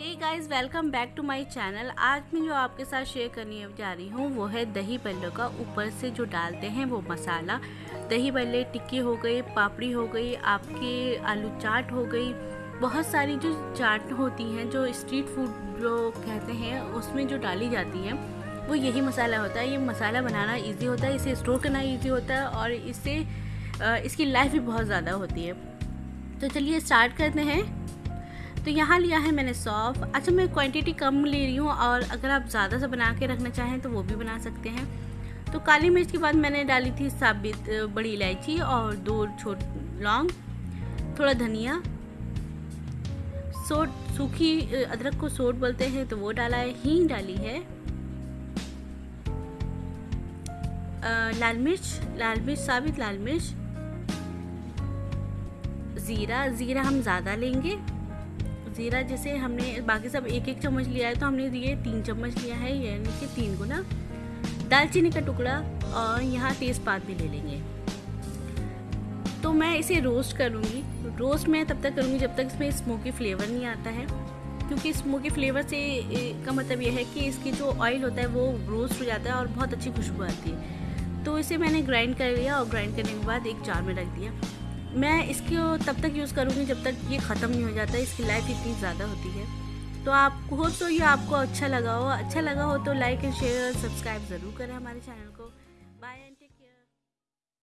Hey guys welcome back to my channel आज मैं जो आपके साथ शेयर करने जा रही हूँ, वो है दही बल्ले का ऊपर से जो डालते हैं वो मसाला। दही बल्ले टिक्की हो गई, पापड़ी हो गई, आपके आलू चाट हो गई। बहुत सारी जो चाट होती हैं, जो स्ट्रीट फ़ूड जो कहते हैं, उसमें जो डाली जाती हैं, वो यही मसाला होता है। ये मसाला बनाना इजी होता है, इसे स्टोर करना इजी होता है और इससे इसकी लाइफ भी बहुत ज़्यादा होती है। तो चलिए स्टार्ट करते हैं। तो यहाँ लिया है मैंने सौफ। अच्छा मैं क्वांटिटी कम ले रही हूँ और अगर आप ज़्यादा से बना के रखना चाहें तो वो भी बना सकते हैं। तो काली मिर्च के बाद मैंने डाली थी साबित बड़ी इलायची और दो छोट लौंग, थोड़ा धनिया। सोट, सूखी अदरक को सोट बोलते हैं तो वो डाला है, हींग डाली है। लाल मिर्च लाल मिर्च, साबित लाल मिर्च। ज़ीरा ज़ीरा हम ज़्यादा लेंगे। ज़ीरा, जैसे हमने बाकी सब एक एक चम्मच लिया है तो हमने ये तीन चम्मच लिया है, यानी कि तीन गुना दालचीनी का टुकड़ा और यहाँ तेज़पात भी ले लेंगे। तो मैं इसे रोस्ट करूँगी। रोस्ट मैं तब तक करूँगी जब तक इसमें स्मोकी फ्लेवर नहीं आता है, क्योंकि स्मोकी फ्लेवर से का मतलब यह है कि इसकी जो ऑयल होता है वो रोस्ट हो जाता है और बहुत अच्छी खुशबू आती है। तो इसे मैंने ग्राइंड कर लिया और ग्राइंड करने के बाद एक जार में रख दिया। मैं इसको तब तक यूज़ करूँगी जब तक ये ख़त्म नहीं हो जाता, इसकी लाइफ इतनी ज़्यादा होती है। तो आप हो तो ये आपको अच्छा लगा हो। अच्छा लगा हो तो लाइक एंड शेयर और सब्सक्राइब ज़रूर करें हमारे चैनल को।